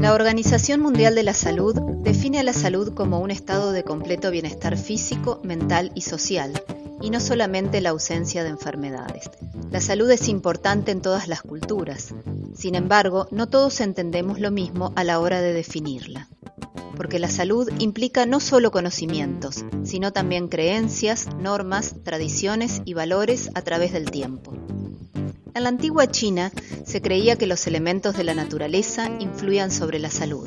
La Organización Mundial de la Salud define a la salud como un estado de completo bienestar físico, mental y social, y no solamente la ausencia de enfermedades. La salud es importante en todas las culturas, sin embargo, no todos entendemos lo mismo a la hora de definirla, porque la salud implica no solo conocimientos, sino también creencias, normas, tradiciones y valores a través del tiempo. En la antigua China se creía que los elementos de la naturaleza influían sobre la salud.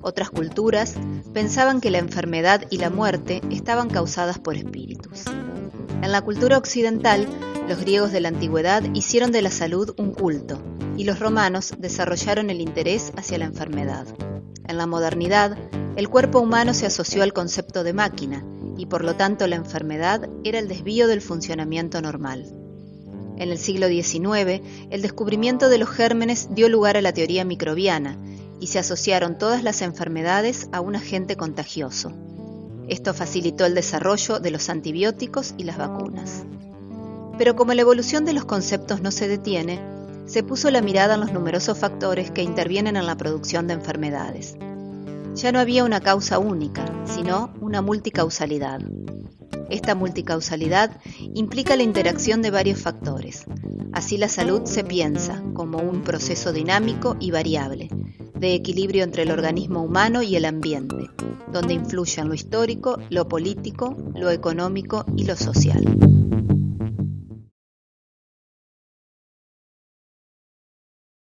Otras culturas pensaban que la enfermedad y la muerte estaban causadas por espíritus. En la cultura occidental, los griegos de la antigüedad hicieron de la salud un culto y los romanos desarrollaron el interés hacia la enfermedad. En la modernidad, el cuerpo humano se asoció al concepto de máquina y por lo tanto la enfermedad era el desvío del funcionamiento normal. En el siglo XIX, el descubrimiento de los gérmenes dio lugar a la teoría microbiana y se asociaron todas las enfermedades a un agente contagioso. Esto facilitó el desarrollo de los antibióticos y las vacunas. Pero como la evolución de los conceptos no se detiene, se puso la mirada en los numerosos factores que intervienen en la producción de enfermedades. Ya no había una causa única, sino una multicausalidad. Esta multicausalidad implica la interacción de varios factores. Así la salud se piensa como un proceso dinámico y variable, de equilibrio entre el organismo humano y el ambiente, donde influyen lo histórico, lo político, lo económico y lo social.